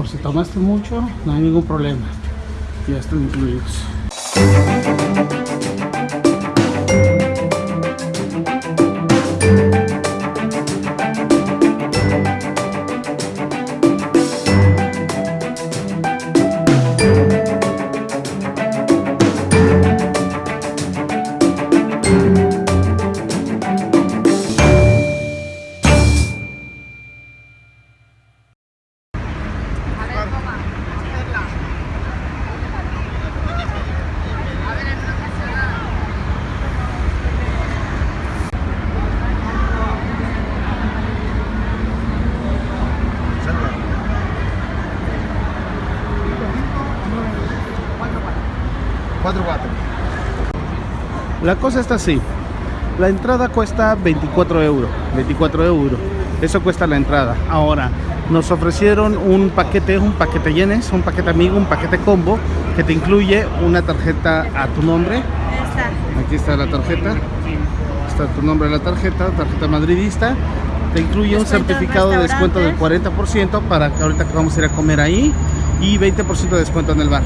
Por si tomaste mucho, no hay ningún problema. Ya están incluidos. La cosa está así. La entrada cuesta 24 euros. 24 euros. Eso cuesta la entrada. Ahora, nos ofrecieron un paquete, un paquete yenes, un paquete amigo, un paquete combo que te incluye una tarjeta a tu nombre. Aquí está la tarjeta. Está tu nombre en la tarjeta, tarjeta madridista. Te incluye un certificado de descuento del 40% para que ahorita que vamos a ir a comer ahí y 20% de descuento en el bar.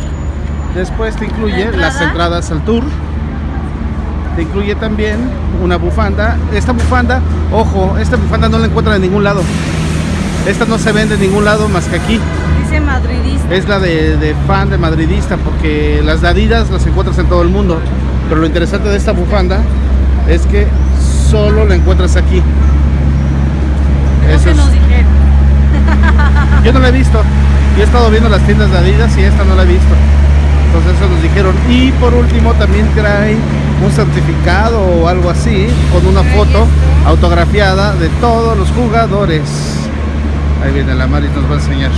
Después te incluye las entradas al tour te incluye también una bufanda. Esta bufanda, ojo, esta bufanda no la encuentran en ningún lado. Esta no se vende en ningún lado más que aquí. Dice madridista. Es la de, fan de madridista porque las dadidas las encuentras en todo el mundo. Pero lo interesante de esta bufanda es que solo la encuentras aquí. Eso nos dijeron. Yo no la he visto. Yo he estado viendo las tiendas de Adidas y esta no la he visto. Entonces eso nos dijeron. Y por último también trae un certificado o algo así con una foto autografiada de todos los jugadores. Ahí viene la Mari nos va a enseñar.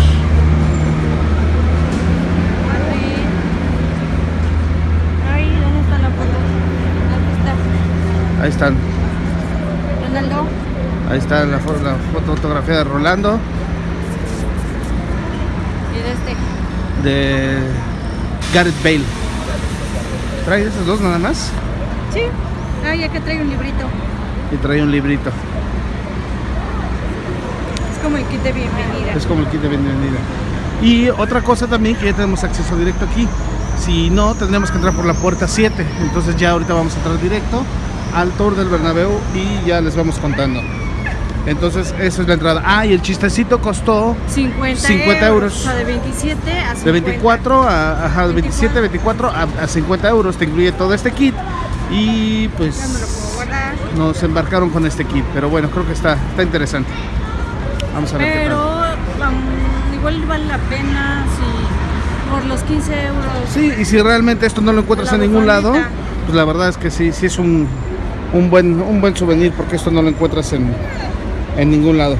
Ahí están. Ronaldo. Ahí está la, foto, la foto autografiada de Rolando. Y de este. De Gareth Bale. ¿Trae esos dos nada más? Sí. Ah, ya que trae un librito. Y trae un librito. Es como el kit de bienvenida. Es como el kit de bienvenida. Y otra cosa también que ya tenemos acceso directo aquí. Si no, tendremos que entrar por la puerta 7. Entonces ya ahorita vamos a entrar directo al tour del Bernabéu y ya les vamos contando. Entonces, esa es la entrada. Ah, y el chistecito costó 50, 50 euros. O sea, de 27 a 50. De 24 a, ajá, de 27, 24 a, a 50 euros. Te incluye todo este kit. Y pues Ya me lo puedo guardar. nos embarcaron con este kit. Pero bueno, creo que está, está interesante. Vamos a ver qué Pero tal. um, igual vale la pena si por los 15 euros. Sí, y si realmente esto no lo encuentras en ningún lado, pues la verdad es que sí, sí es un, un, buen, un buen souvenir porque esto no lo encuentras en, en ningún lado.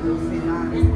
sei lá.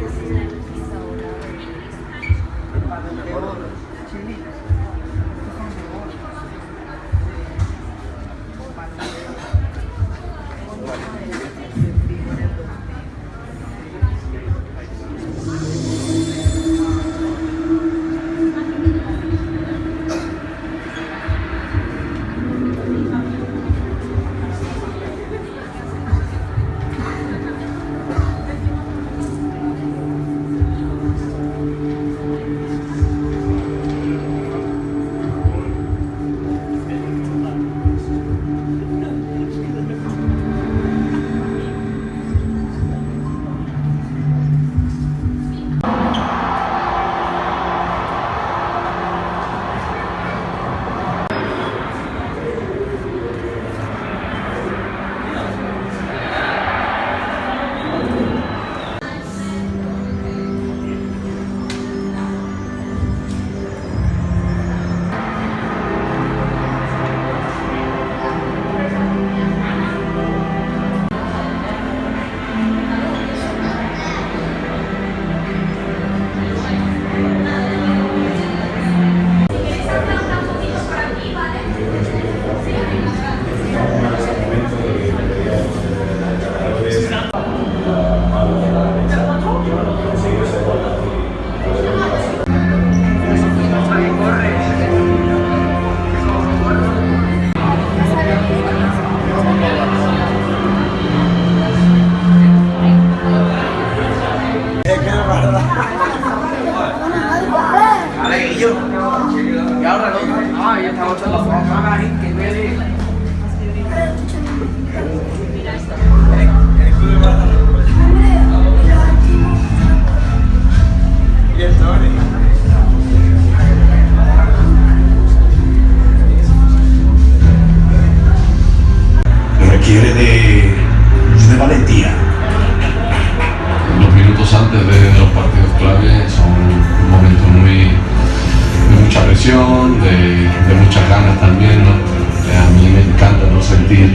de, muchas ganas también. Eh, a mí me encanta ¿no? sentir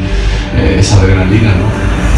eh, esa adrenalina, ¿no?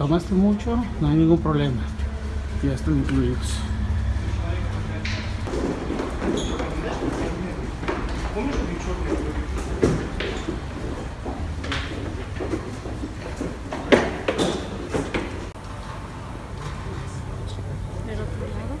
Tomaste mucho, no hay ningún problema. Ya están incluidos. Del otro lado.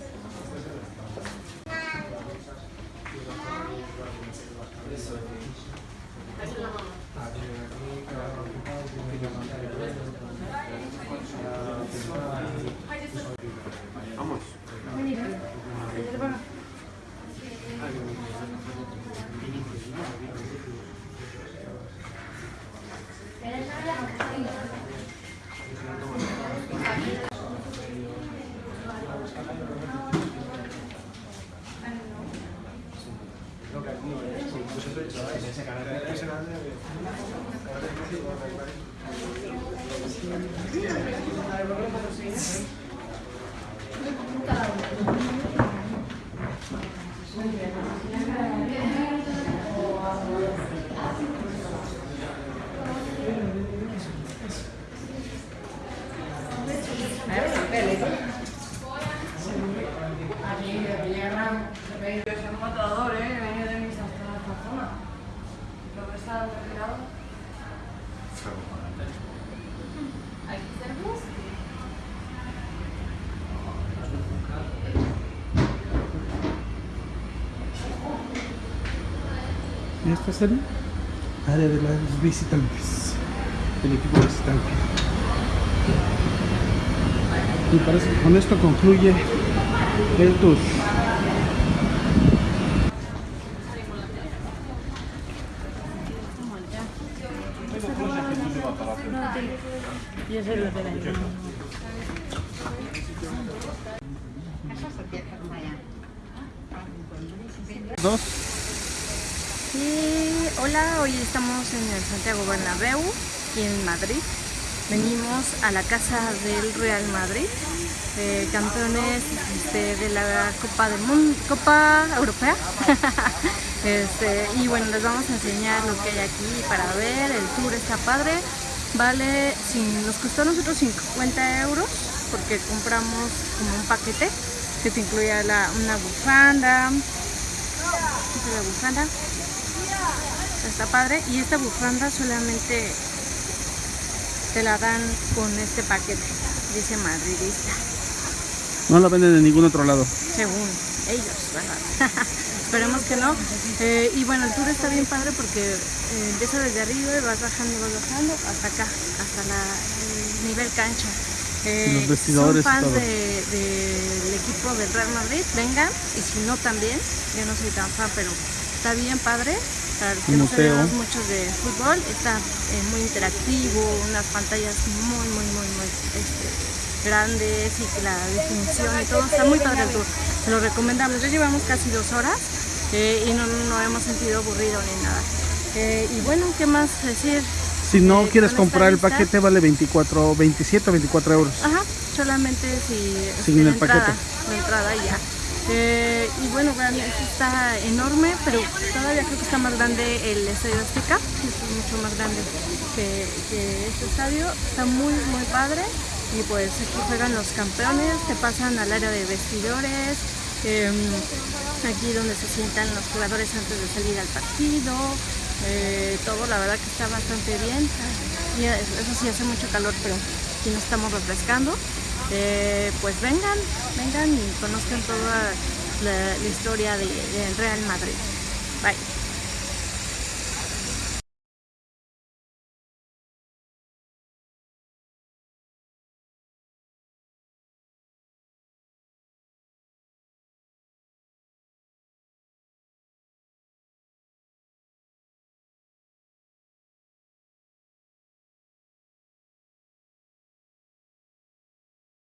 Es un matador, ¿eh? Venía de mis hasta esta zona. Lo que está retirado. Y esta es el área de los visitantes, el equipo visitante. Y parece que con esto concluye el tour. Y ese es lo de la Dos. Hola, hoy estamos en el Santiago Bernabéu, aquí en Madrid. Venimos a la casa del Real Madrid, eh, campeones este, de la Copa del Mundo, Copa Europea. Este, y bueno, les vamos a enseñar lo que hay aquí para ver. El tour está padre. Vale, nos costó a nosotros 50 euros porque compramos como un paquete que te incluía la- una bufanda, la bufanda. Está padre. Y esta bufanda solamente te la dan con este paquete. Dice madridista. No la venden en ningún otro lado. Según ellos, ¿verdad? Esperemos que no. Eh, y bueno, el tour está bien padre porque eh, empieza desde arriba y vas bajando, vas bajando hasta acá, hasta la, el nivel cancha. Eh, Los vestidores son fans de- del equipo del Real Madrid, vengan, y si no también, yo no soy tan fan, pero está bien padre. Para los que no sabemos muchos de fútbol, está eh, muy interactivo, unas pantallas muy, muy, muy, muy este, grandes y la definición y todo, está muy padre el tour. Se lo recomendamos. Ya llevamos casi dos horas eh, y no, no hemos sentido aburrido ni nada. Eh, y bueno, ¿qué más decir? Si no Eh, quieres comprar el paquete vale 24, 27 o 24 euros. Ajá, solamente si Sin el paquete. la entrada y ya. Eh, y bueno, realmente está enorme, pero todavía creo que está más grande el Estadio Azteca, es mucho más grande que, que este estadio, está muy muy padre. Y pues aquí juegan los campeones, te pasan al área de vestidores, em, aquí donde se sientan los jugadores antes de salir al partido, eh, todo la verdad que está bastante bien, y eso sí hace mucho calor, pero aquí nos estamos refrescando. Eh, pues vengan, vengan y conozcan toda la, historia de- del Real Madrid. Bye.